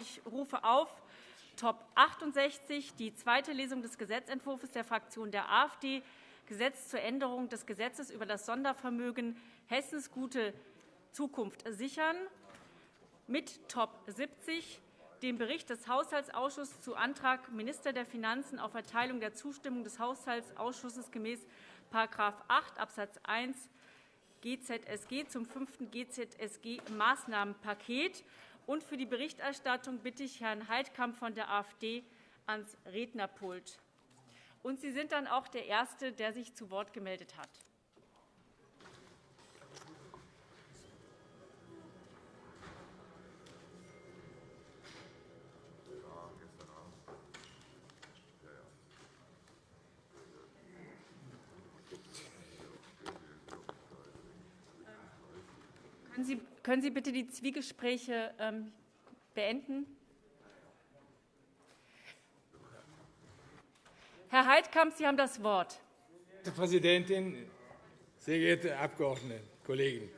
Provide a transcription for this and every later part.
Ich rufe auf Top 68, die zweite Lesung des Gesetzentwurfs der Fraktion der AfD, Gesetz zur Änderung des Gesetzes über das Sondervermögen Hessens gute Zukunft sichern, mit Top 70, dem Bericht des Haushaltsausschusses zu Antrag Minister der Finanzen auf Erteilung der Zustimmung des Haushaltsausschusses gemäß § 8 Abs. 1 GZSG zum fünften GZSG-Maßnahmenpaket. Und für die Berichterstattung bitte ich Herrn Heidkamp von der AfD ans Rednerpult. Und Sie sind dann auch der Erste, der sich zu Wort gemeldet hat. Können Sie bitte die Zwiegespräche ähm, beenden? Herr Heidkamp, Sie haben das Wort. Frau Präsidentin, sehr geehrte Abgeordnete, Kollegen!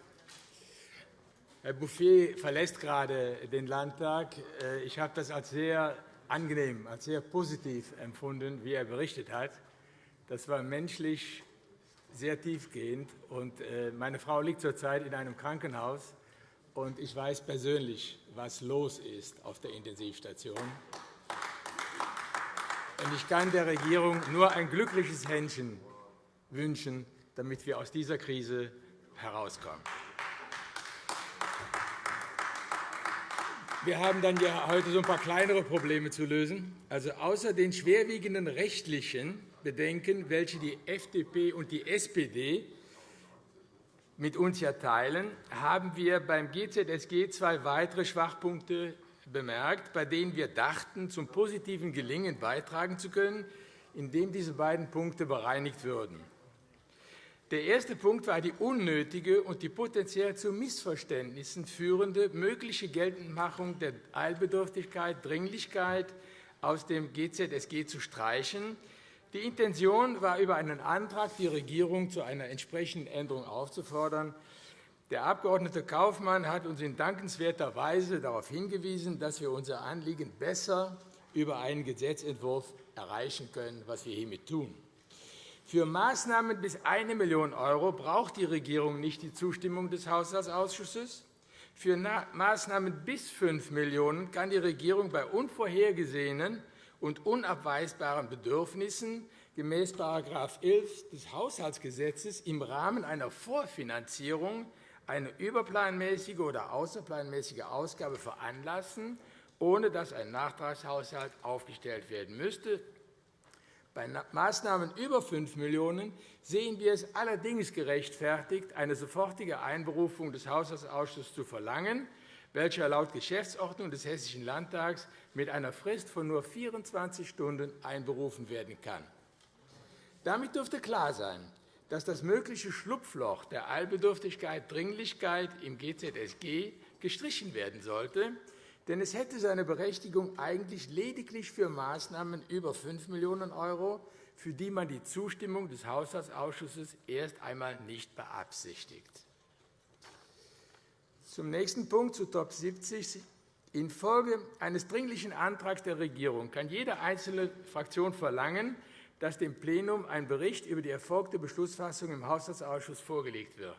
Herr Bouffier verlässt gerade den Landtag. Äh, ich habe das als sehr angenehm, als sehr positiv empfunden, wie er berichtet hat. Das war menschlich sehr tiefgehend. Äh, meine Frau liegt zurzeit in einem Krankenhaus und ich weiß persönlich, was los ist auf der Intensivstation. Ich kann der Regierung nur ein glückliches Händchen wünschen, damit wir aus dieser Krise herauskommen. Wir haben dann ja heute so ein paar kleinere Probleme zu lösen. Also außer den schwerwiegenden rechtlichen Bedenken, welche die FDP und die SPD mit uns ja teilen, haben wir beim GZSG zwei weitere Schwachpunkte bemerkt, bei denen wir dachten, zum positiven Gelingen beitragen zu können, indem diese beiden Punkte bereinigt würden. Der erste Punkt war die unnötige und die potenziell zu Missverständnissen führende mögliche Geltendmachung der Eilbedürftigkeit, Dringlichkeit aus dem GZSG zu streichen, die Intention war, über einen Antrag die Regierung zu einer entsprechenden Änderung aufzufordern. Der Abg. Kaufmann hat uns in dankenswerter Weise darauf hingewiesen, dass wir unser Anliegen besser über einen Gesetzentwurf erreichen können, was wir hiermit tun. Für Maßnahmen bis 1 Million € braucht die Regierung nicht die Zustimmung des Haushaltsausschusses. Für Maßnahmen bis 5 Millionen € kann die Regierung bei unvorhergesehenen und unabweisbaren Bedürfnissen gemäß § 11 des Haushaltsgesetzes im Rahmen einer Vorfinanzierung eine überplanmäßige oder außerplanmäßige Ausgabe veranlassen, ohne dass ein Nachtragshaushalt aufgestellt werden müsste. Bei Maßnahmen über 5 Millionen € sehen wir es allerdings gerechtfertigt, eine sofortige Einberufung des Haushaltsausschusses zu verlangen, welcher laut Geschäftsordnung des Hessischen Landtags mit einer Frist von nur 24 Stunden einberufen werden kann. Damit dürfte klar sein, dass das mögliche Schlupfloch der Eilbedürftigkeit Dringlichkeit im GZSG gestrichen werden sollte, denn es hätte seine Berechtigung eigentlich lediglich für Maßnahmen über 5 Millionen €, für die man die Zustimmung des Haushaltsausschusses erst einmal nicht beabsichtigt. Zum nächsten Punkt, zu Top 70. Infolge eines dringlichen Antrags der Regierung kann jede einzelne Fraktion verlangen, dass dem Plenum ein Bericht über die erfolgte Beschlussfassung im Haushaltsausschuss vorgelegt wird.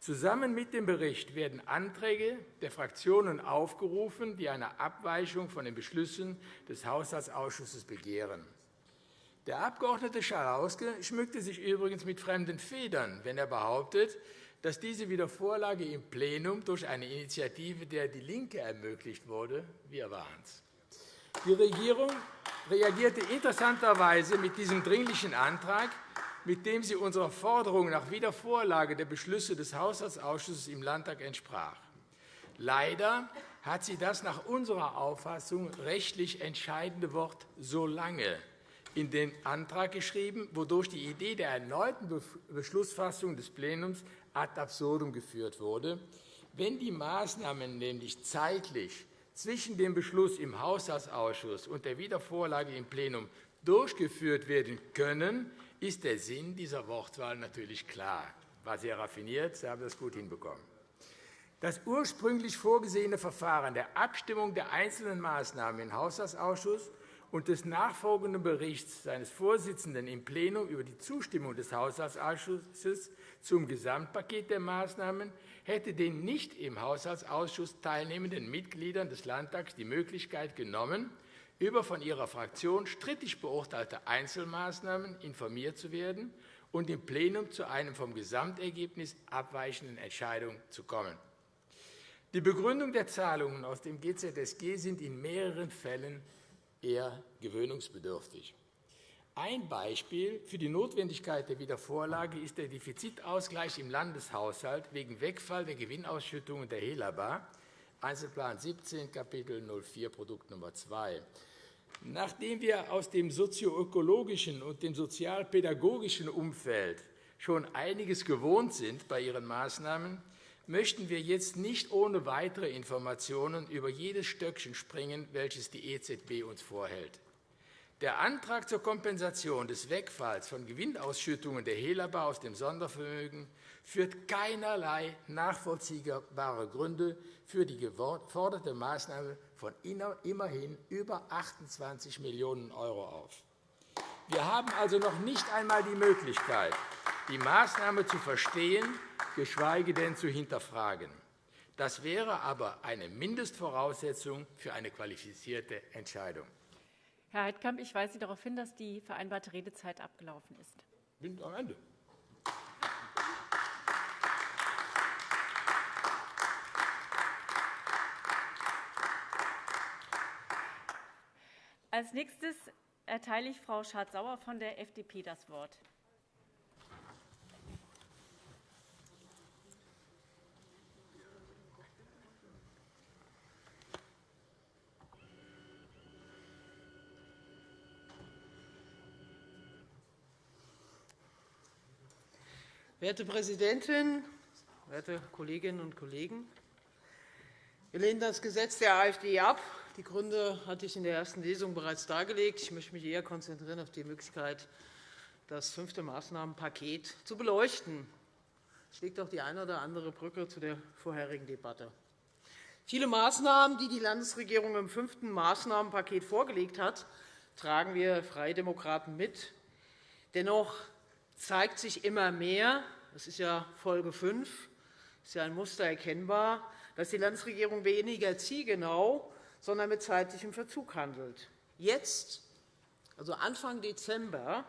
Zusammen mit dem Bericht werden Anträge der Fraktionen aufgerufen, die eine Abweichung von den Beschlüssen des Haushaltsausschusses begehren. Der Abg. Schalauske schmückte sich übrigens mit fremden Federn, wenn er behauptet, dass diese Wiedervorlage im Plenum durch eine Initiative der DIE LINKE ermöglicht wurde. Wir waren es. Die Regierung reagierte interessanterweise mit diesem Dringlichen Antrag, mit dem sie unserer Forderung nach Wiedervorlage der Beschlüsse des Haushaltsausschusses im Landtag entsprach. Leider hat sie das nach unserer Auffassung rechtlich entscheidende Wort so lange in den Antrag geschrieben, wodurch die Idee der erneuten Beschlussfassung des Plenums ad absurdum geführt wurde. Wenn die Maßnahmen nämlich zeitlich zwischen dem Beschluss im Haushaltsausschuss und der Wiedervorlage im Plenum durchgeführt werden können, ist der Sinn dieser Wortwahl natürlich klar. War sehr raffiniert, Sie haben das gut hinbekommen. Das ursprünglich vorgesehene Verfahren der Abstimmung der einzelnen Maßnahmen im Haushaltsausschuss und des nachfolgenden Berichts seines Vorsitzenden im Plenum über die Zustimmung des Haushaltsausschusses zum Gesamtpaket der Maßnahmen hätte den nicht im Haushaltsausschuss teilnehmenden Mitgliedern des Landtags die Möglichkeit genommen, über von ihrer Fraktion strittig beurteilte Einzelmaßnahmen informiert zu werden und im Plenum zu einem vom Gesamtergebnis abweichenden Entscheidung zu kommen. Die Begründung der Zahlungen aus dem GZSG sind in mehreren Fällen eher gewöhnungsbedürftig. Ein Beispiel für die Notwendigkeit der Wiedervorlage ist der Defizitausgleich im Landeshaushalt wegen Wegfall der Gewinnausschüttungen der Helaba, Einzelplan 17, Kapitel 04, Produkt Nummer 2. Nachdem wir aus dem sozioökologischen und dem sozialpädagogischen Umfeld schon einiges gewohnt sind bei Ihren Maßnahmen, möchten wir jetzt nicht ohne weitere Informationen über jedes Stöckchen springen, welches die EZB uns vorhält. Der Antrag zur Kompensation des Wegfalls von Gewinnausschüttungen der Helaba aus dem Sondervermögen führt keinerlei nachvollziehbare Gründe für die geforderte Maßnahme von immerhin über 28 Millionen € auf. Wir haben also noch nicht einmal die Möglichkeit, die Maßnahme zu verstehen, geschweige denn zu hinterfragen. Das wäre aber eine Mindestvoraussetzung für eine qualifizierte Entscheidung. Herr Heidkamp, ich weise Sie darauf hin, dass die vereinbarte Redezeit abgelaufen ist. Ich bin am Ende. Als nächstes erteile ich Frau Schardt-Sauer von der FDP das Wort. Werte Präsidentin, werte Kolleginnen und Kollegen! Wir lehnen das Gesetz der AfD ab. Die Gründe hatte ich in der ersten Lesung bereits dargelegt. Ich möchte mich eher konzentrieren auf die Möglichkeit, das fünfte Maßnahmenpaket zu beleuchten. Es schlägt auch die eine oder andere Brücke zu der vorherigen Debatte. Viele Maßnahmen, die die Landesregierung im fünften Maßnahmenpaket vorgelegt hat, tragen wir Freie Demokraten mit. Dennoch zeigt sich immer mehr, das ist ja Folge 5, ist ja ein Muster erkennbar, dass die Landesregierung weniger zielgenau, sondern mit zeitlichem Verzug handelt. Jetzt, also Anfang Dezember,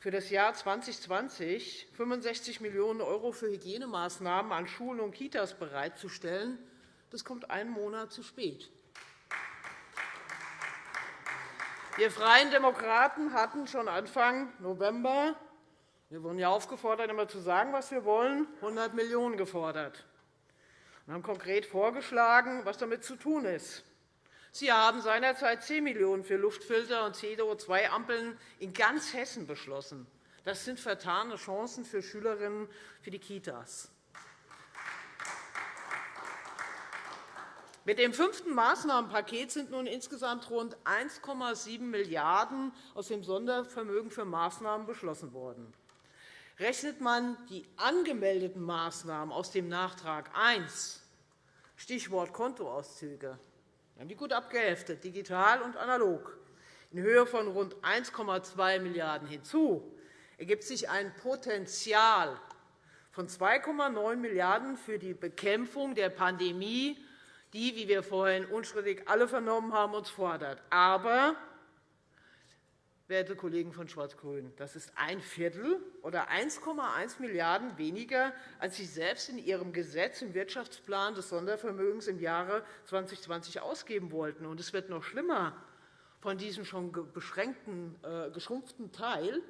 für das Jahr 2020 65 Millionen € für Hygienemaßnahmen an Schulen und Kitas bereitzustellen, das kommt einen Monat zu spät. Wir Freien Demokraten hatten schon Anfang November wir wurden ja aufgefordert, immer zu sagen, was wir wollen, 100 Millionen € gefordert. Wir haben konkret vorgeschlagen, was damit zu tun ist. Sie haben seinerzeit 10 Millionen € für Luftfilter und CO2-Ampeln in ganz Hessen beschlossen. Das sind vertane Chancen für Schülerinnen für die Kitas. Mit dem fünften Maßnahmenpaket sind nun insgesamt rund 1,7 Milliarden € aus dem Sondervermögen für Maßnahmen beschlossen worden. Rechnet man die angemeldeten Maßnahmen aus dem Nachtrag 1, Stichwort Kontoauszüge, haben die gut abgeheftet, digital und analog, in Höhe von rund 1,2 Milliarden € hinzu, ergibt sich ein Potenzial von 2,9 Milliarden € für die Bekämpfung der Pandemie, die, wie wir vorhin unstrittig alle vernommen haben, uns fordert. Aber werte Kollegen von Schwarz-Grün. Das ist ein Viertel oder 1,1 Milliarden € weniger, als Sie selbst in Ihrem Gesetz im Wirtschaftsplan des Sondervermögens im Jahre 2020 ausgeben wollten. Und es wird noch schlimmer. Von diesem schon beschränkten, äh, geschrumpften Teil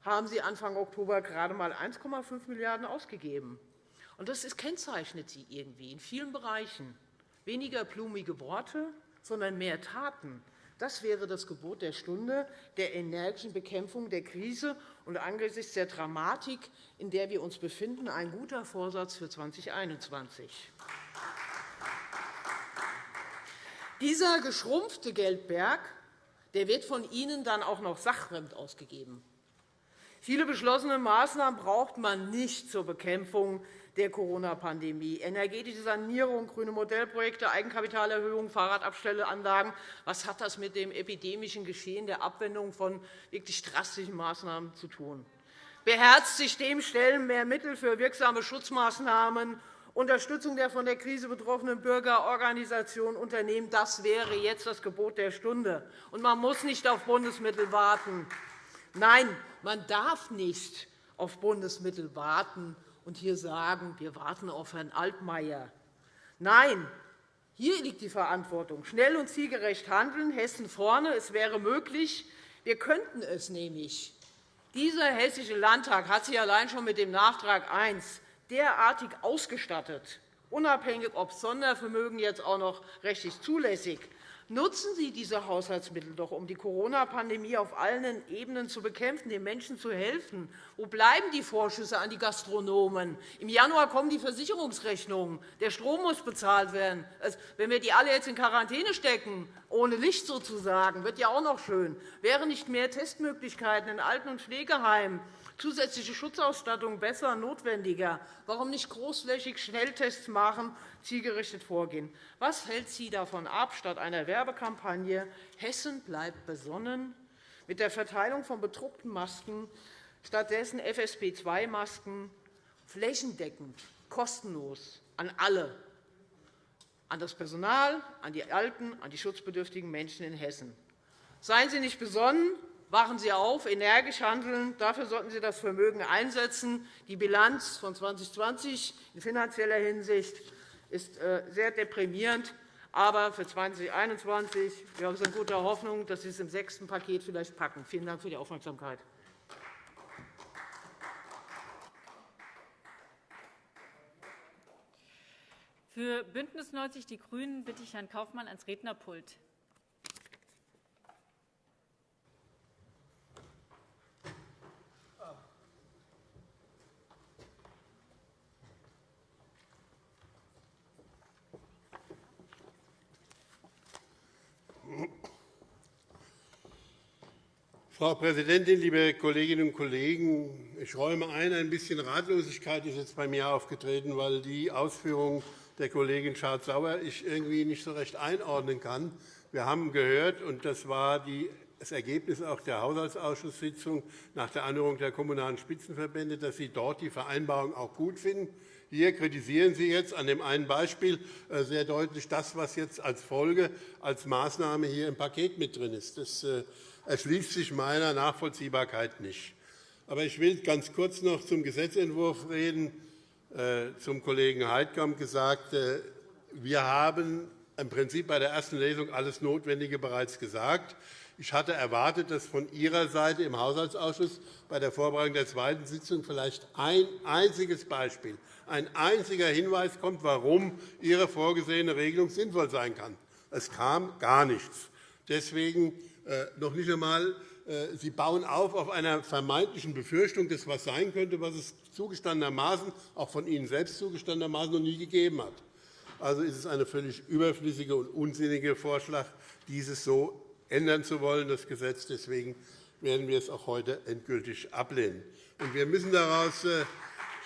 haben Sie Anfang Oktober gerade einmal 1,5 Milliarden € ausgegeben. Und das kennzeichnet Sie irgendwie in vielen Bereichen. Weniger blumige Worte, sondern mehr Taten. Das wäre das Gebot der Stunde der energischen Bekämpfung der Krise und angesichts der Dramatik, in der wir uns befinden, ein guter Vorsatz für 2021. Dieser geschrumpfte Geldberg der wird von Ihnen dann auch noch sachfremd ausgegeben. Viele beschlossene Maßnahmen braucht man nicht zur Bekämpfung der Corona-Pandemie. Energetische Sanierung, grüne Modellprojekte, Eigenkapitalerhöhung, Fahrradabstelleanlagen. Was hat das mit dem epidemischen Geschehen der Abwendung von wirklich drastischen Maßnahmen zu tun? Beherzt sich dem stellen mehr Mittel für wirksame Schutzmaßnahmen Unterstützung der von der Krise betroffenen Bürgerorganisationen Unternehmen. Das wäre jetzt das Gebot der Stunde. Und man muss nicht auf Bundesmittel warten. Nein, man darf nicht auf Bundesmittel warten und hier sagen, wir warten auf Herrn Altmaier. Nein, hier liegt die Verantwortung. Schnell und zielgerecht handeln, Hessen vorne. Es wäre möglich. Wir könnten es nämlich. Dieser Hessische Landtag hat sich allein schon mit dem Nachtrag 1 derartig ausgestattet, unabhängig, ob Sondervermögen jetzt auch noch rechtlich zulässig Nutzen Sie diese Haushaltsmittel doch, um die Corona-Pandemie auf allen Ebenen zu bekämpfen, den Menschen zu helfen. Wo bleiben die Vorschüsse an die Gastronomen? Im Januar kommen die Versicherungsrechnungen. Der Strom muss bezahlt werden. Wenn wir die alle jetzt in Quarantäne stecken, ohne Licht sozusagen, wird ja auch noch schön. Wären nicht mehr Testmöglichkeiten in Alten- und Pflegeheimen zusätzliche Schutzausstattung besser, notwendiger? Warum nicht großflächig Schnelltests machen, zielgerichtet vorgehen? Was hält Sie davon ab, statt einer Werbekampagne Hessen bleibt besonnen mit der Verteilung von bedruckten Masken stattdessen FSP2-Masken flächendeckend, kostenlos an alle, an das Personal, an die Alten, an die schutzbedürftigen Menschen in Hessen? Seien Sie nicht besonnen, Wachen Sie auf, energisch handeln. Dafür sollten Sie das Vermögen einsetzen. Die Bilanz von 2020 in finanzieller Hinsicht ist äh, sehr deprimierend. Aber für 2021 wir sind guter Hoffnung, dass Sie es im sechsten Paket vielleicht packen. Vielen Dank für die Aufmerksamkeit. Für BÜNDNIS 90 die GRÜNEN bitte ich Herrn Kaufmann ans Rednerpult. Frau Präsidentin, liebe Kolleginnen und Kollegen! Ich räume ein, ein bisschen Ratlosigkeit ist jetzt bei mir aufgetreten, weil die Ausführungen der Kollegin Schardt-Sauer ich irgendwie nicht so recht einordnen kann. Wir haben gehört, und das war das Ergebnis auch der Haushaltsausschusssitzung nach der Anhörung der Kommunalen Spitzenverbände, dass Sie dort die Vereinbarung auch gut finden. Hier kritisieren Sie jetzt an dem einen Beispiel äh, sehr deutlich das, was jetzt als Folge, als Maßnahme hier im Paket mit drin ist. Das äh, erschließt sich meiner Nachvollziehbarkeit nicht. Aber ich will ganz kurz noch zum Gesetzentwurf reden. Äh, zum Kollegen Heidkamp gesagt, äh, wir haben im Prinzip bei der ersten Lesung alles Notwendige bereits gesagt. Ich hatte erwartet, dass von Ihrer Seite im Haushaltsausschuss bei der Vorbereitung der zweiten Sitzung vielleicht ein einziges Beispiel, ein einziger Hinweis kommt, warum Ihre vorgesehene Regelung sinnvoll sein kann. Es kam gar nichts. Deswegen noch nicht einmal, äh, Sie bauen auf auf einer vermeintlichen Befürchtung, dass etwas sein könnte, was es zugestandenermaßen, auch von Ihnen selbst zugestandenermaßen, noch nie gegeben hat. Also ist es ein völlig überflüssiger und unsinniger Vorschlag, dieses so ändern zu wollen, das Gesetz. Deswegen werden wir es auch heute endgültig ablehnen. wir müssen daraus äh,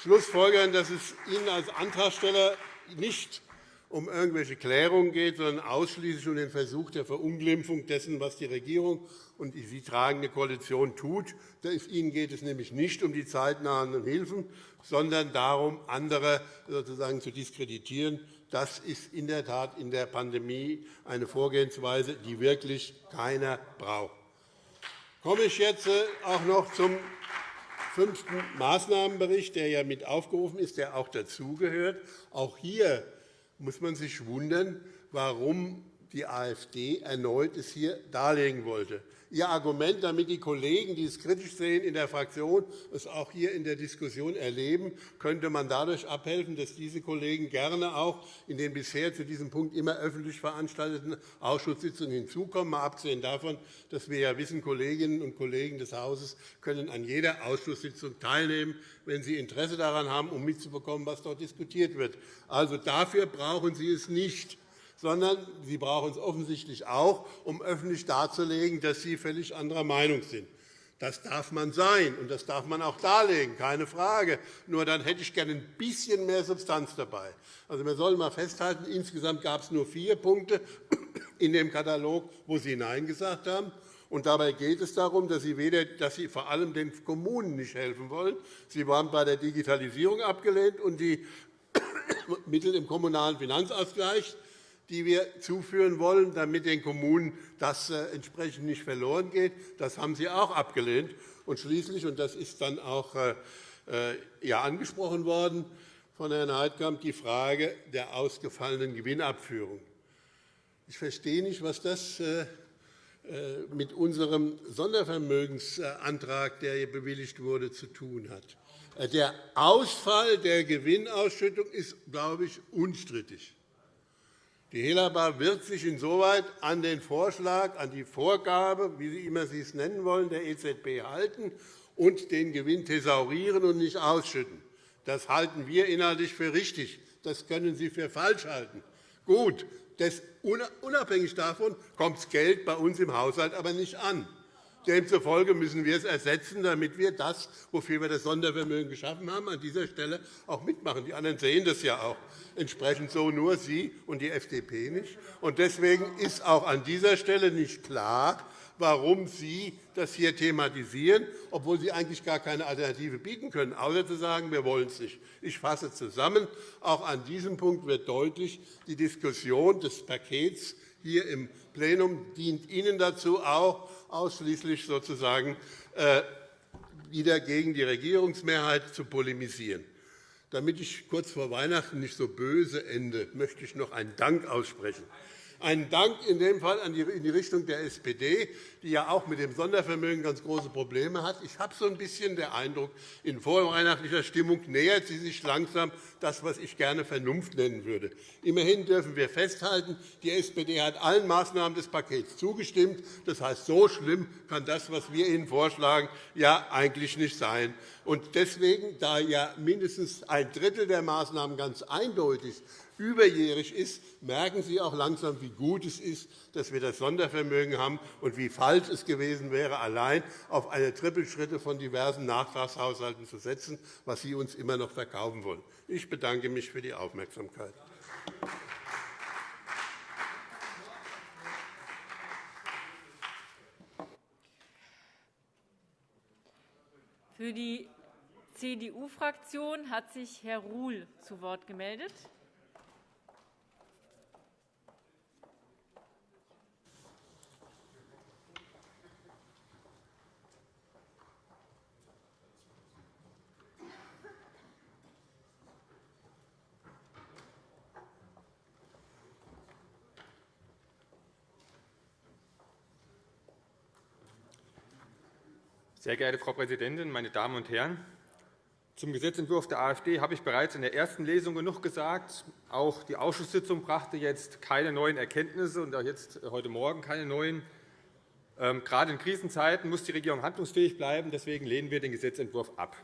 schlussfolgern, dass es Ihnen als Antragsteller nicht um irgendwelche Klärungen geht, sondern ausschließlich um den Versuch der Verunglimpfung dessen, was die Regierung und die sie tragende Koalition tut. Ihnen geht es nämlich nicht um die zeitnahen Hilfen, sondern darum, andere sozusagen zu diskreditieren. Das ist in der Tat in der Pandemie eine Vorgehensweise, die wirklich keiner braucht. Komme ich jetzt äh, auch noch zum fünften Maßnahmenbericht, der ja mit aufgerufen ist, der auch dazugehört. Auch hier muss man sich wundern, warum die AfD erneut es hier darlegen wollte. Ihr Argument, damit die Kollegen, die es kritisch sehen in der Fraktion, es auch hier in der Diskussion erleben, könnte man dadurch abhelfen, dass diese Kollegen gerne auch in den bisher zu diesem Punkt immer öffentlich veranstalteten Ausschusssitzungen hinzukommen, mal abgesehen davon, dass wir ja wissen, Kolleginnen und Kollegen des Hauses können an jeder Ausschusssitzung teilnehmen, wenn sie Interesse daran haben, um mitzubekommen, was dort diskutiert wird. Also dafür brauchen Sie es nicht sondern Sie brauchen es offensichtlich auch, um öffentlich darzulegen, dass Sie völlig anderer Meinung sind. Das darf man sein, und das darf man auch darlegen, keine Frage. Nur dann hätte ich gerne ein bisschen mehr Substanz dabei. Also, wir sollen einmal festhalten, insgesamt gab es nur vier Punkte in dem Katalog, wo Sie Nein gesagt haben. Und dabei geht es darum, dass Sie, weder, dass Sie vor allem den Kommunen nicht helfen wollen. Sie waren bei der Digitalisierung abgelehnt und die Mittel im Kommunalen Finanzausgleich die wir zuführen wollen, damit den Kommunen das äh, entsprechend nicht verloren geht. Das haben Sie auch abgelehnt. Und schließlich, und das ist dann auch äh, äh, ja angesprochen worden von Herrn Heidkamp, die Frage der ausgefallenen Gewinnabführung. Ich verstehe nicht, was das mit unserem Sondervermögensantrag, der hier bewilligt wurde, zu tun hat. Der Ausfall der Gewinnausschüttung ist, glaube ich, unstrittig. Die Helaba wird sich insoweit an den Vorschlag, an die Vorgabe, wie Sie immer Sie es nennen wollen, der EZB halten und den Gewinn thesaurieren und nicht ausschütten. Das halten wir inhaltlich für richtig. Das können Sie für falsch halten. Gut, unabhängig davon kommt das Geld bei uns im Haushalt aber nicht an. Demzufolge müssen wir es ersetzen, damit wir das, wofür wir das Sondervermögen geschaffen haben, an dieser Stelle auch mitmachen. Die anderen sehen das ja auch entsprechend so, nur Sie und die FDP nicht. Deswegen ist auch an dieser Stelle nicht klar, warum Sie das hier thematisieren, obwohl Sie eigentlich gar keine Alternative bieten können, außer zu sagen, wir wollen es nicht. Ich fasse zusammen. Auch an diesem Punkt wird deutlich, die Diskussion des Pakets hier im Plenum dient Ihnen dazu, auch ausschließlich sozusagen äh, wieder gegen die Regierungsmehrheit zu polemisieren. Damit ich kurz vor Weihnachten nicht so böse ende, möchte ich noch einen Dank aussprechen einen Dank in dem Fall in die Richtung der SPD, die ja auch mit dem Sondervermögen ganz große Probleme hat. Ich habe so ein bisschen den Eindruck, in vorweihnachtlicher Stimmung nähert sie sich langsam das, was ich gerne Vernunft nennen würde. Immerhin dürfen wir festhalten, die SPD hat allen Maßnahmen des Pakets zugestimmt. Das heißt, so schlimm kann das, was wir Ihnen vorschlagen, ja eigentlich nicht sein. Und deswegen, da ja mindestens ein Drittel der Maßnahmen ganz eindeutig überjährig ist, merken Sie auch langsam, wie gut es ist, dass wir das Sondervermögen haben und wie falsch es gewesen wäre, allein auf eine Trippelschritte von diversen Nachtragshaushalten zu setzen, was Sie uns immer noch verkaufen wollen. Ich bedanke mich für die Aufmerksamkeit. Für die CDU-Fraktion hat sich Herr Ruhl zu Wort gemeldet. Sehr geehrte Frau Präsidentin, meine Damen und Herren! Zum Gesetzentwurf der AfD habe ich bereits in der ersten Lesung genug gesagt. Auch die Ausschusssitzung brachte jetzt keine neuen Erkenntnisse und auch jetzt heute Morgen keine neuen. Ähm, gerade in Krisenzeiten muss die Regierung handlungsfähig bleiben. Deswegen lehnen wir den Gesetzentwurf ab.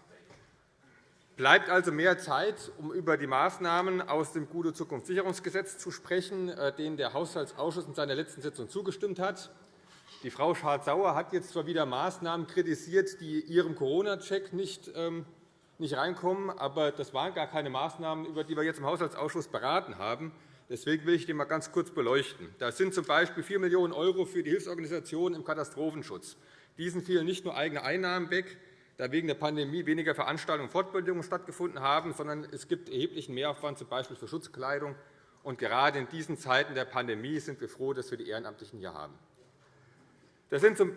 Bleibt also mehr Zeit, um über die Maßnahmen aus dem Gute Zukunftssicherungsgesetz zu sprechen, äh, denen der Haushaltsausschuss in seiner letzten Sitzung zugestimmt hat. Die Frau Schardt-Sauer hat jetzt zwar wieder Maßnahmen kritisiert, die ihrem Corona-Check nicht, ähm, nicht reinkommen, aber das waren gar keine Maßnahmen, über die wir jetzt im Haushaltsausschuss beraten haben. Deswegen will ich die einmal ganz kurz beleuchten. Das sind z. B. 4 Millionen € für die Hilfsorganisationen im Katastrophenschutz. Diesen fielen nicht nur eigene Einnahmen weg, da wegen der Pandemie weniger Veranstaltungen und Fortbildungen stattgefunden haben, sondern es gibt erheblichen Mehraufwand, z. B. für Schutzkleidung. Und gerade in diesen Zeiten der Pandemie sind wir froh, dass wir die Ehrenamtlichen hier haben. Das sind zum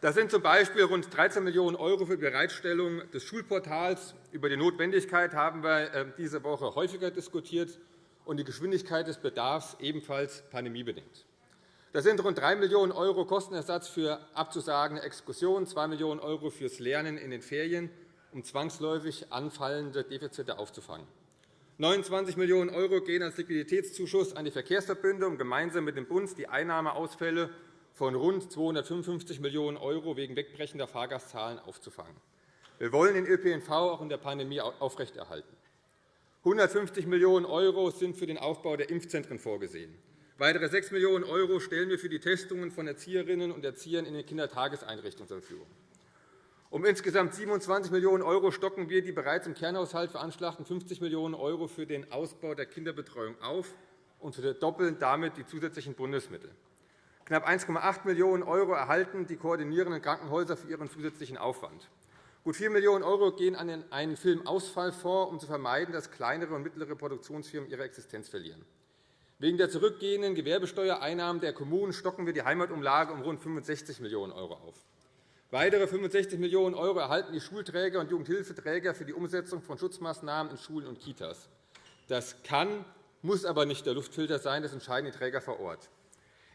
Das sind z. B. rund 13 Millionen € für die Bereitstellung des Schulportals. Über die Notwendigkeit haben wir ähm, diese Woche häufiger diskutiert und die Geschwindigkeit des Bedarfs ebenfalls pandemiebedingt. Das sind rund 3 Millionen € Kostenersatz für abzusagende Exkursionen, 2 Millionen € fürs Lernen in den Ferien, um zwangsläufig anfallende Defizite aufzufangen. 29 Millionen € gehen als Liquiditätszuschuss an die Verkehrsverbünde, um gemeinsam mit dem Bund die Einnahmeausfälle von rund 255 Millionen € wegen wegbrechender Fahrgastzahlen aufzufangen. Wir wollen den ÖPNV auch in der Pandemie aufrechterhalten. 150 Millionen € sind für den Aufbau der Impfzentren vorgesehen. Weitere 6 Millionen € stellen wir für die Testungen von Erzieherinnen und Erziehern in den Kindertageseinrichtungen zur Verfügung. Um insgesamt 27 Millionen € stocken wir die bereits im Kernhaushalt veranschlagten 50 Millionen € für den Ausbau der Kinderbetreuung auf und verdoppeln damit die zusätzlichen Bundesmittel. Knapp 1,8 Millionen € erhalten die koordinierenden Krankenhäuser für ihren zusätzlichen Aufwand. Gut 4 Millionen € gehen an einen Filmausfallfonds, um zu vermeiden, dass kleinere und mittlere Produktionsfirmen ihre Existenz verlieren. Wegen der zurückgehenden Gewerbesteuereinnahmen der Kommunen stocken wir die Heimatumlage um rund 65 Millionen € auf. Weitere 65 Millionen € erhalten die Schulträger und Jugendhilfeträger für die Umsetzung von Schutzmaßnahmen in Schulen und Kitas. Das kann, muss aber nicht der Luftfilter sein. Das entscheiden die Träger vor Ort.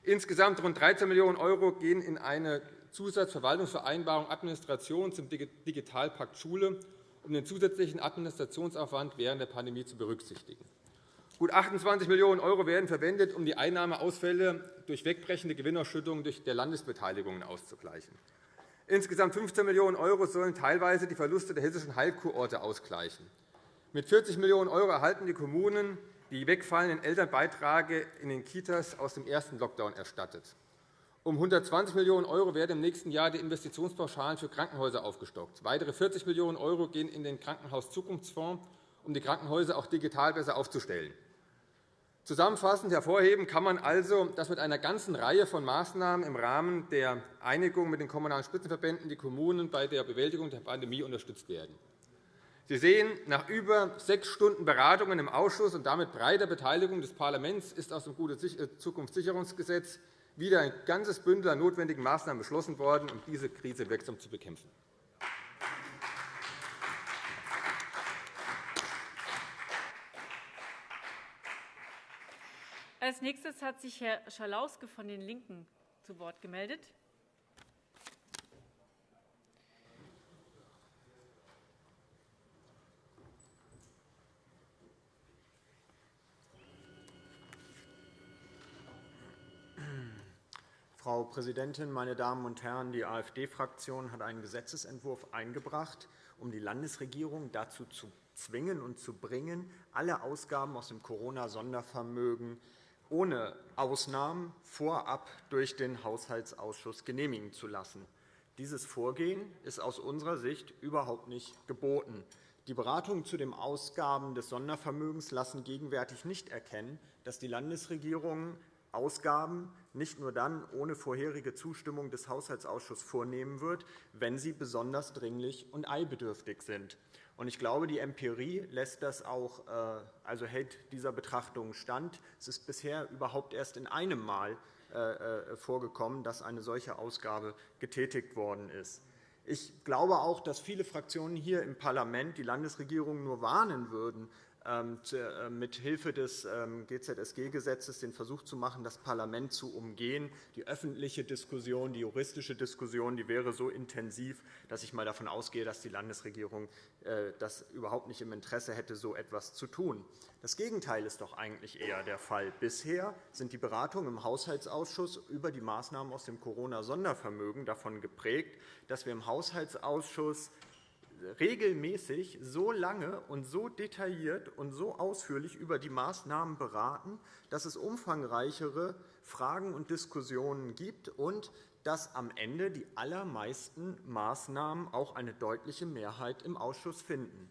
Insgesamt rund 13 Millionen € gehen in eine Zusatzverwaltungsvereinbarung Administration zum Digitalpakt Schule, um den zusätzlichen Administrationsaufwand während der Pandemie zu berücksichtigen. Gut 28 Millionen € werden verwendet, um die Einnahmeausfälle durch wegbrechende Gewinnausschüttungen durch der Landesbeteiligungen auszugleichen. Insgesamt 15 Millionen € sollen teilweise die Verluste der hessischen Heilkurorte ausgleichen. Mit 40 Millionen € erhalten die Kommunen die wegfallenden Elternbeiträge in den Kitas aus dem ersten Lockdown erstattet. Um 120 Millionen € werden im nächsten Jahr die Investitionspauschalen für Krankenhäuser aufgestockt. Weitere 40 Millionen € gehen in den Krankenhauszukunftsfonds, um die Krankenhäuser auch digital besser aufzustellen. Zusammenfassend hervorheben kann man also, dass mit einer ganzen Reihe von Maßnahmen im Rahmen der Einigung mit den Kommunalen Spitzenverbänden die Kommunen bei der Bewältigung der Pandemie unterstützt werden. Sie sehen, nach über sechs Stunden Beratungen im Ausschuss und damit breiter Beteiligung des Parlaments ist aus dem Gute äh, Zukunftssicherungsgesetz wieder ein ganzes Bündel an notwendigen Maßnahmen beschlossen worden, um diese Krise wirksam zu bekämpfen. Als nächstes hat sich Herr Schalauske von den LINKEN zu Wort gemeldet. Frau Präsidentin, meine Damen und Herren! Die AfD-Fraktion hat einen Gesetzentwurf eingebracht, um die Landesregierung dazu zu zwingen und zu bringen, alle Ausgaben aus dem Corona-Sondervermögen ohne Ausnahmen vorab durch den Haushaltsausschuss genehmigen zu lassen. Dieses Vorgehen ist aus unserer Sicht überhaupt nicht geboten. Die Beratungen zu den Ausgaben des Sondervermögens lassen gegenwärtig nicht erkennen, dass die Landesregierung Ausgaben nicht nur dann ohne vorherige Zustimmung des Haushaltsausschusses vornehmen wird, wenn sie besonders dringlich und eilbedürftig sind. Ich glaube, die Empirie lässt das auch, äh, also hält dieser Betrachtung stand. Es ist bisher überhaupt erst in einem Mal äh, äh, vorgekommen, dass eine solche Ausgabe getätigt worden ist. Ich glaube auch, dass viele Fraktionen hier im Parlament die Landesregierung nur warnen würden, mit Hilfe des ähm, GZSG-Gesetzes den Versuch zu machen, das Parlament zu umgehen. Die öffentliche Diskussion, die juristische Diskussion die wäre so intensiv, dass ich einmal davon ausgehe, dass die Landesregierung äh, das überhaupt nicht im Interesse hätte, so etwas zu tun. Das Gegenteil ist doch eigentlich eher der Fall. Bisher sind die Beratungen im Haushaltsausschuss über die Maßnahmen aus dem Corona-Sondervermögen davon geprägt, dass wir im Haushaltsausschuss regelmäßig so lange und so detailliert und so ausführlich über die Maßnahmen beraten, dass es umfangreichere Fragen und Diskussionen gibt und dass am Ende die allermeisten Maßnahmen auch eine deutliche Mehrheit im Ausschuss finden.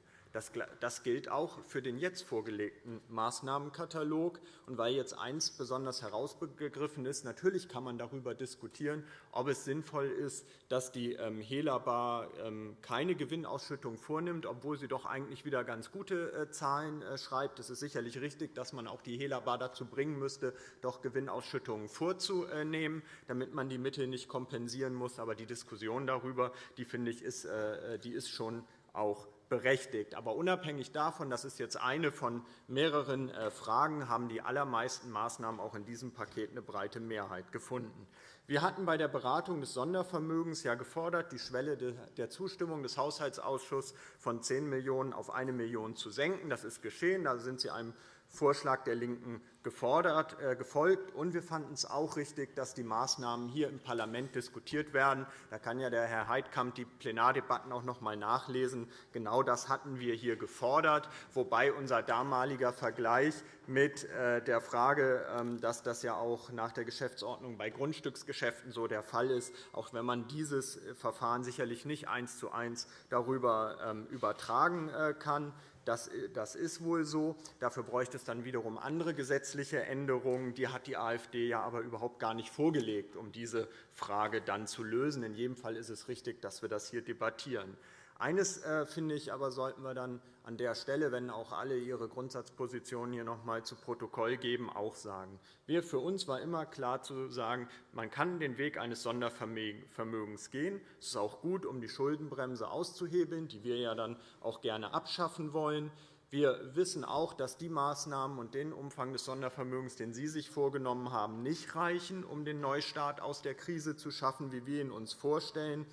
Das gilt auch für den jetzt vorgelegten Maßnahmenkatalog. Und weil jetzt eines besonders herausgegriffen ist, natürlich kann man darüber diskutieren, ob es sinnvoll ist, dass die ähm, Helabar ähm, keine Gewinnausschüttung vornimmt, obwohl sie doch eigentlich wieder ganz gute äh, Zahlen äh, schreibt. Es ist sicherlich richtig, dass man auch die Helabar dazu bringen müsste, doch Gewinnausschüttungen vorzunehmen, damit man die Mittel nicht kompensieren muss. Aber die Diskussion darüber, die finde ich, ist, äh, die ist schon auch berechtigt. Aber unabhängig davon, das ist jetzt eine von mehreren äh, Fragen, haben die allermeisten Maßnahmen auch in diesem Paket eine breite Mehrheit gefunden. Wir hatten bei der Beratung des Sondervermögens ja gefordert, die Schwelle der Zustimmung des Haushaltsausschusses von 10 Millionen € auf 1 Million € zu senken. Das ist geschehen. Da sind Sie einem Vorschlag der LINKEN gefordert, äh, gefolgt. Und wir fanden es auch richtig, dass die Maßnahmen hier im Parlament diskutiert werden. Da kann ja der Herr Heidkamp die Plenardebatten auch noch einmal nachlesen. Genau das hatten wir hier gefordert, wobei unser damaliger Vergleich mit äh, der Frage, ähm, dass das ja auch nach der Geschäftsordnung bei Grundstücksgeschäften so der Fall ist, auch wenn man dieses Verfahren sicherlich nicht eins zu eins darüber ähm, übertragen äh, kann. Das, ist wohl so. Dafür bräuchte es dann wiederum andere gesetzliche Änderungen. Die hat die AfD ja aber überhaupt gar nicht vorgelegt, um diese Frage dann zu lösen. In jedem Fall ist es richtig, dass wir das hier debattieren. Eines, äh, finde ich, aber sollten wir dann an der Stelle, wenn auch alle ihre Grundsatzpositionen hier noch einmal zu Protokoll geben, auch sagen. Wir, für uns war immer klar zu sagen, man kann den Weg eines Sondervermögens gehen. Es ist auch gut, um die Schuldenbremse auszuhebeln, die wir ja dann auch gerne abschaffen wollen. Wir wissen auch, dass die Maßnahmen und den Umfang des Sondervermögens, den Sie sich vorgenommen haben, nicht reichen, um den Neustart aus der Krise zu schaffen, wie wir ihn uns vorstellen.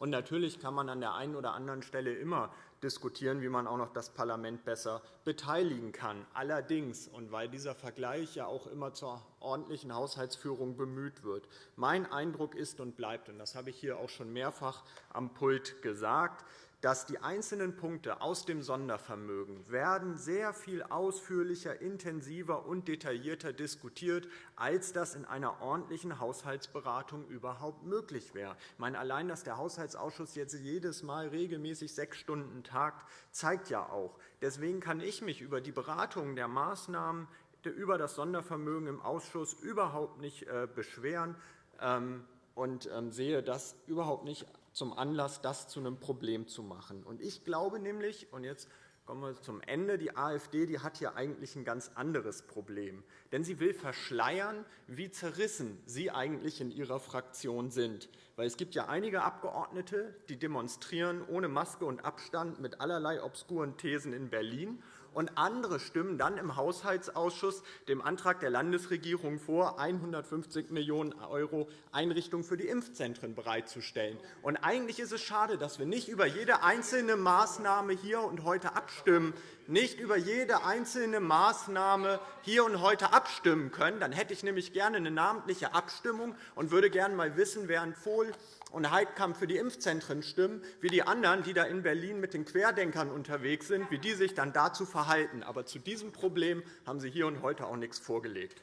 Und natürlich kann man an der einen oder anderen Stelle immer diskutieren, wie man auch noch das Parlament besser beteiligen kann. Allerdings, und weil dieser Vergleich ja auch immer zur ordentlichen Haushaltsführung bemüht wird, mein Eindruck ist und bleibt, und das habe ich hier auch schon mehrfach am Pult gesagt, dass die einzelnen Punkte aus dem Sondervermögen werden sehr viel ausführlicher, intensiver und detaillierter diskutiert, als das in einer ordentlichen Haushaltsberatung überhaupt möglich wäre. Ich meine, allein, dass der Haushaltsausschuss jetzt jedes Mal regelmäßig sechs Stunden tagt, zeigt ja auch. Deswegen kann ich mich über die Beratung der Maßnahmen über das Sondervermögen im Ausschuss überhaupt nicht äh, beschweren ähm, und ähm, sehe das überhaupt nicht zum Anlass, das zu einem Problem zu machen. Ich glaube nämlich, und jetzt kommen wir zum Ende, die AfD die hat hier eigentlich ein ganz anderes Problem. Denn sie will verschleiern, wie zerrissen sie eigentlich in ihrer Fraktion sind. Weil es gibt ja einige Abgeordnete, die demonstrieren ohne Maske und Abstand mit allerlei obskuren Thesen in Berlin und andere stimmen dann im Haushaltsausschuss dem Antrag der Landesregierung vor, 150 Millionen € Einrichtungen für die Impfzentren bereitzustellen. Und eigentlich ist es schade, dass wir nicht über jede einzelne Maßnahme hier und heute abstimmen, nicht über jede einzelne Maßnahme hier und heute abstimmen können. Dann hätte ich nämlich gerne eine namentliche Abstimmung und würde gerne einmal wissen, während Vohl und Heidkamp für die Impfzentren stimmen, wie die anderen, die da in Berlin mit den Querdenkern unterwegs sind, wie die sich dann dazu verhalten. Aber zu diesem Problem haben Sie hier und heute auch nichts vorgelegt.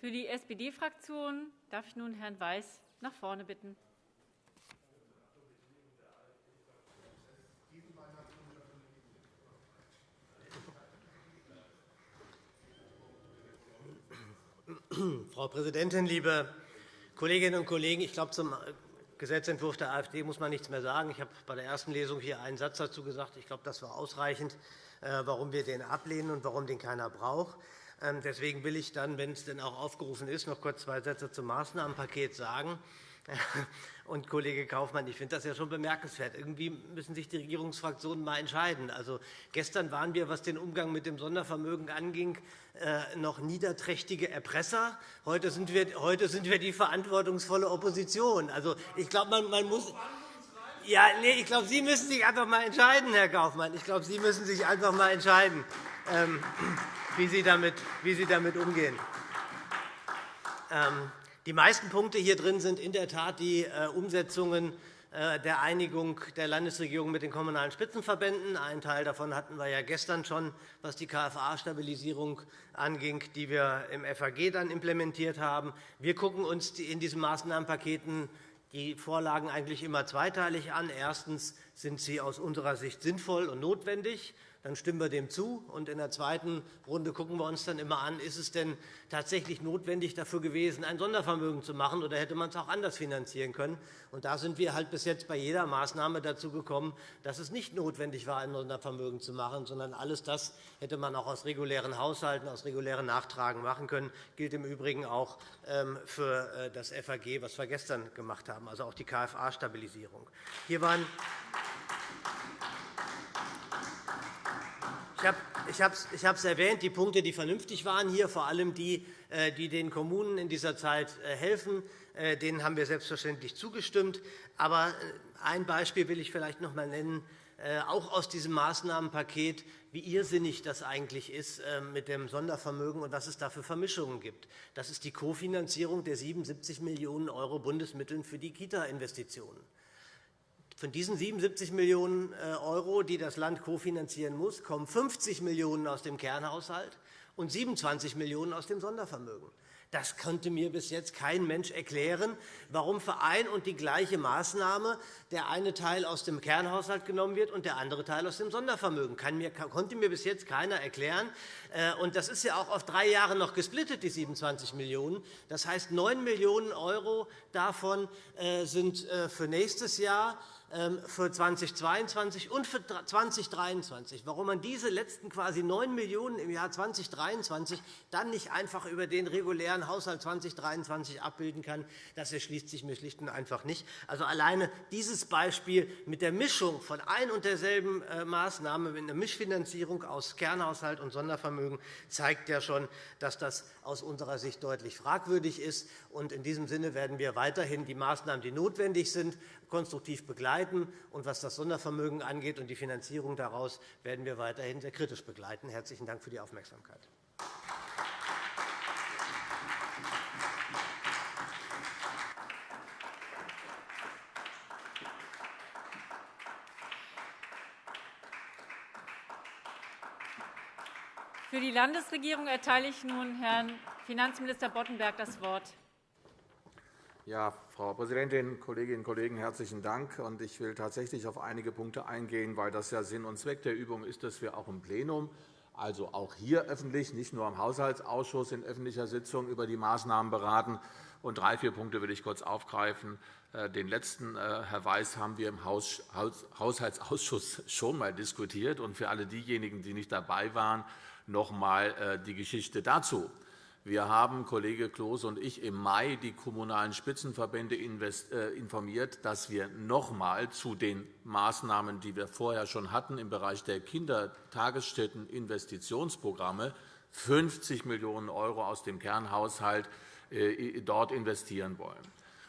Für die SPD-Fraktion darf ich nun Herrn Weiß nach vorne bitten. Frau Präsidentin, liebe Kolleginnen und Kollegen! Ich glaube, zum Gesetzentwurf der AfD muss man nichts mehr sagen. Ich habe bei der ersten Lesung hier einen Satz dazu gesagt. Ich glaube, das war ausreichend, äh, warum wir den ablehnen und warum den keiner braucht. Ähm, deswegen will ich dann, wenn es denn auch aufgerufen ist, noch kurz zwei Sätze zum Maßnahmenpaket sagen. Und Kollege Kaufmann, ich finde das ja schon bemerkenswert. Irgendwie müssen sich die Regierungsfraktionen mal entscheiden. Also, gestern waren wir, was den Umgang mit dem Sondervermögen anging, äh, noch niederträchtige Erpresser. Heute sind wir, heute sind wir die verantwortungsvolle Opposition. Also, ich glaube, man, man muss. Ja, nee, ich glaube, Sie müssen sich einfach mal entscheiden, Herr Kaufmann. Ich glaube, Sie müssen sich einfach mal entscheiden, ähm, wie Sie damit, wie Sie damit umgehen. Ähm, die meisten Punkte hier drin sind in der Tat die äh, Umsetzungen äh, der Einigung der Landesregierung mit den Kommunalen Spitzenverbänden. Einen Teil davon hatten wir ja gestern schon, was die KFA-Stabilisierung anging, die wir im FAG dann implementiert haben. Wir schauen uns in diesen Maßnahmenpaketen die Vorlagen eigentlich immer zweiteilig an. Erstens sind sie aus unserer Sicht sinnvoll und notwendig dann stimmen wir dem zu. Und in der zweiten Runde schauen wir uns dann immer an, ist es denn tatsächlich notwendig dafür gewesen, ein Sondervermögen zu machen, oder hätte man es auch anders finanzieren können. Und da sind wir halt bis jetzt bei jeder Maßnahme dazu gekommen, dass es nicht notwendig war, ein Sondervermögen zu machen, sondern alles das hätte man auch aus regulären Haushalten, aus regulären Nachtragen machen können. Das gilt im Übrigen auch ähm, für äh, das FAG, was wir gestern gemacht haben, also auch die KFA-Stabilisierung. Hier waren Ich habe es erwähnt, die Punkte, die vernünftig waren hier, vor allem die, äh, die den Kommunen in dieser Zeit äh, helfen, äh, denen haben wir selbstverständlich zugestimmt. Aber ein Beispiel will ich vielleicht noch einmal nennen, auch aus diesem Maßnahmenpaket, wie irrsinnig das eigentlich ist mit dem Sondervermögen und was es da für Vermischungen gibt. Das ist die Kofinanzierung der 77 Millionen € Bundesmitteln für die Kita-Investitionen. Von diesen 77 Millionen €, die das Land kofinanzieren muss, kommen 50 Millionen € aus dem Kernhaushalt und 27 Millionen € aus dem Sondervermögen. Das konnte mir bis jetzt kein Mensch erklären, warum für ein und die gleiche Maßnahme der eine Teil aus dem Kernhaushalt genommen wird und der andere Teil aus dem Sondervermögen. Das konnte mir bis jetzt keiner erklären. Äh, das ist ja auch auf drei Jahre noch gesplittet, die 27 Millionen €. Das heißt, 9 Millionen € davon äh, sind äh, für nächstes Jahr für 2022 und für 2023. Warum man diese letzten quasi 9 Millionen € im Jahr 2023 dann nicht einfach über den regulären Haushalt 2023 abbilden kann, das erschließt sich mir schlicht und einfach nicht. Also alleine dieses Beispiel mit der Mischung von ein und derselben äh, Maßnahme, mit einer Mischfinanzierung aus Kernhaushalt und Sondervermögen, zeigt ja schon, dass das aus unserer Sicht deutlich fragwürdig ist. In diesem Sinne werden wir weiterhin die Maßnahmen, die notwendig sind, konstruktiv begleiten. Und was das Sondervermögen angeht und die Finanzierung daraus, werden wir weiterhin sehr kritisch begleiten. Herzlichen Dank für die Aufmerksamkeit. Für die Landesregierung erteile ich nun Herrn Finanzminister Boddenberg das Wort. Ja, Frau Präsidentin, Kolleginnen und Kollegen! Herzlichen Dank. Ich will tatsächlich auf einige Punkte eingehen, weil das ja Sinn und Zweck der Übung ist, dass wir auch im Plenum, also auch hier öffentlich, nicht nur im Haushaltsausschuss in öffentlicher Sitzung über die Maßnahmen beraten. Und drei, vier Punkte will ich kurz aufgreifen. Äh, den letzten, äh, Herr Weiß, haben wir im Haushaltsausschuss schon einmal diskutiert. Und für alle diejenigen, die nicht dabei waren, noch einmal äh, die Geschichte dazu. Wir haben, Kollege Kloos und ich, im Mai die Kommunalen Spitzenverbände äh, informiert, dass wir noch einmal zu den Maßnahmen, die wir vorher schon hatten, im Bereich der Kindertagesstätten-Investitionsprogramme 50 Millionen € aus dem Kernhaushalt äh, dort investieren wollen.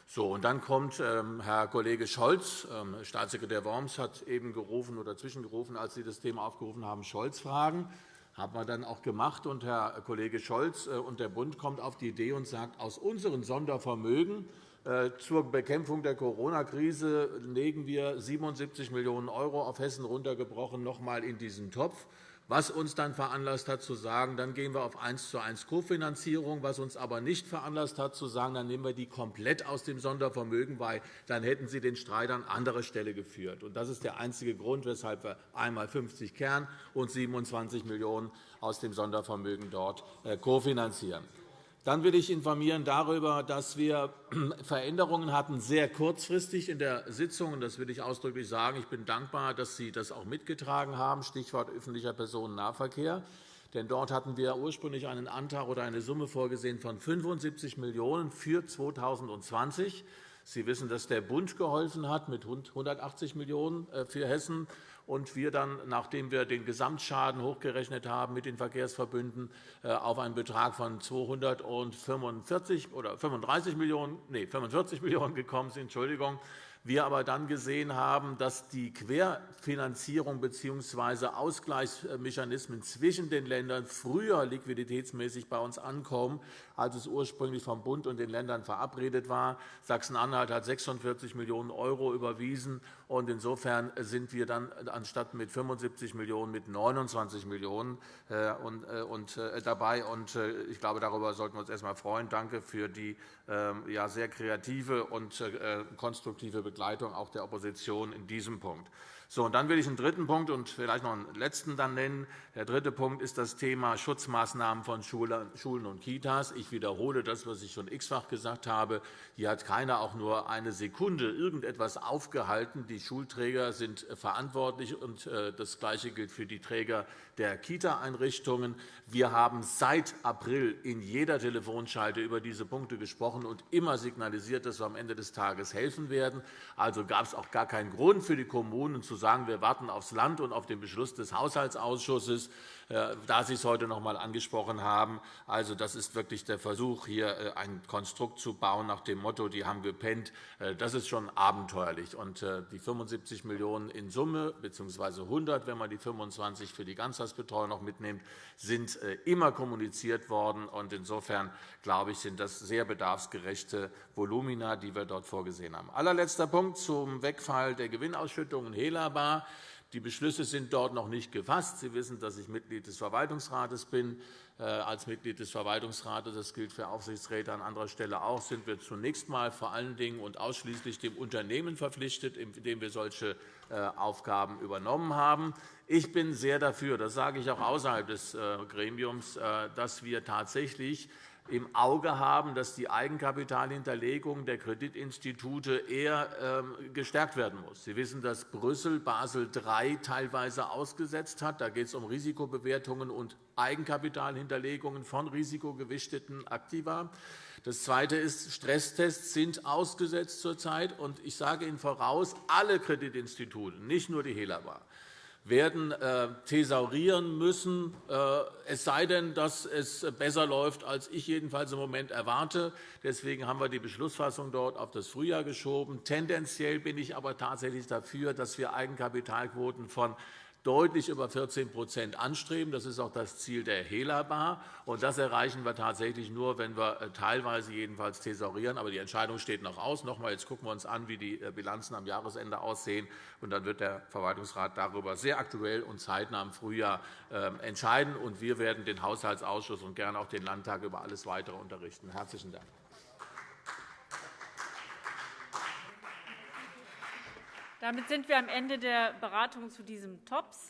So, und dann kommt ähm, Herr Kollege Scholz, ähm, Staatssekretär Worms hat eben gerufen oder zwischengerufen, als Sie das Thema aufgerufen haben, Scholz-Fragen haben wir dann auch gemacht. Und Herr Kollege Scholz äh, und der Bund kommt auf die Idee und sagt, aus unseren Sondervermögen äh, zur Bekämpfung der Corona-Krise legen wir 77 Millionen € auf Hessen runtergebrochen noch einmal in diesen Topf was uns dann veranlasst hat, zu sagen, dann gehen wir auf 1 zu 1 Kofinanzierung, was uns aber nicht veranlasst hat, zu sagen, dann nehmen wir die komplett aus dem Sondervermögen, weil dann hätten Sie den Streit an anderer Stelle geführt. Das ist der einzige Grund, weshalb wir einmal 50 Kern und 27 Millionen € aus dem Sondervermögen dort äh, kofinanzieren. Dann will ich informieren darüber, dass wir Veränderungen hatten, sehr kurzfristig in der Sitzung. Das will ich ausdrücklich sagen. Ich bin dankbar, dass Sie das auch mitgetragen haben, Stichwort öffentlicher Personennahverkehr. Denn dort hatten wir ursprünglich einen Antrag oder eine Summe vorgesehen von 75 Millionen € für 2020. Sie wissen, dass der Bund geholfen hat mit 180 Millionen € für Hessen und wir dann, nachdem wir den Gesamtschaden hochgerechnet haben mit den Verkehrsverbünden, äh, auf einen Betrag von 245 oder 35 Millionen, nee, 45 Millionen € gekommen sind. Entschuldigung wir aber dann gesehen haben, dass die Querfinanzierung bzw. Ausgleichsmechanismen zwischen den Ländern früher liquiditätsmäßig bei uns ankommen, als es ursprünglich vom Bund und den Ländern verabredet war. Sachsen-Anhalt hat 46 Millionen € überwiesen. Und Insofern sind wir dann anstatt mit 75 Millionen € mit 29 Millionen € äh, äh, dabei. Äh, ich glaube, darüber sollten wir uns erst einmal freuen. Danke für die ähm, sehr kreative und konstruktive Begleitung auch der Opposition in diesem Punkt. So, und dann will ich einen dritten Punkt und vielleicht noch einen letzten dann nennen. Der dritte Punkt ist das Thema Schutzmaßnahmen von Schulen und Kitas. Ich wiederhole das, was ich schon x-fach gesagt habe. Hier hat keiner auch nur eine Sekunde irgendetwas aufgehalten. Die Schulträger sind verantwortlich, und äh, das Gleiche gilt für die Träger der Kita-Einrichtungen. Wir haben seit April in jeder Telefonschalte über diese Punkte gesprochen und immer signalisiert, dass wir am Ende des Tages helfen werden. Also gab es auch gar keinen Grund für die Kommunen zu sagen, wir warten aufs Land und auf den Beschluss des Haushaltsausschusses. Äh, da Sie es heute noch einmal angesprochen haben. Also, das ist wirklich der Versuch, hier äh, ein Konstrukt zu bauen nach dem Motto, die haben gepennt. Äh, das ist schon abenteuerlich. Und die 75 Millionen € in Summe, bzw. 100, wenn man die 25 für die Ganztagsbetreuung noch mitnimmt, sind immer kommuniziert worden. Und insofern glaube ich, sind das sehr bedarfsgerechte Volumina, die wir dort vorgesehen haben. Allerletzter Punkt zum Wegfall der Gewinnausschüttungen Helabar. Die Beschlüsse sind dort noch nicht gefasst. Sie wissen, dass ich Mitglied des Verwaltungsrates bin. Äh, als Mitglied des Verwaltungsrates, das gilt für Aufsichtsräte an anderer Stelle auch, sind wir zunächst einmal vor allen Dingen und ausschließlich dem Unternehmen verpflichtet, in dem wir solche äh, Aufgaben übernommen haben. Ich bin sehr dafür, das sage ich auch außerhalb des äh, Gremiums, dass wir tatsächlich im Auge haben, dass die Eigenkapitalhinterlegung der Kreditinstitute eher ähm, gestärkt werden muss. Sie wissen, dass Brüssel Basel III teilweise ausgesetzt hat. Da geht es um Risikobewertungen und Eigenkapitalhinterlegungen von risikogewichteten Aktiva. Das Zweite ist, Stresstests sind ausgesetzt zurzeit. Und ich sage Ihnen voraus, alle Kreditinstitute, nicht nur die Helaba, werden äh, thesaurieren müssen, äh, es sei denn, dass es besser läuft, als ich jedenfalls im Moment erwarte. Deswegen haben wir die Beschlussfassung dort auf das Frühjahr geschoben. Tendenziell bin ich aber tatsächlich dafür, dass wir Eigenkapitalquoten von deutlich über 14% anstreben. Das ist auch das Ziel der HELA-Bar. Das erreichen wir tatsächlich nur, wenn wir äh, teilweise jedenfalls thesaurieren. Aber die Entscheidung steht noch aus. Noch jetzt gucken wir uns an, wie die äh, Bilanzen am Jahresende aussehen. Und dann wird der Verwaltungsrat darüber sehr aktuell und zeitnah im Frühjahr ähm, entscheiden. Und wir werden den Haushaltsausschuss und gerne auch den Landtag über alles Weitere unterrichten. Herzlichen Dank. Damit sind wir am Ende der Beratung zu diesem TOPS.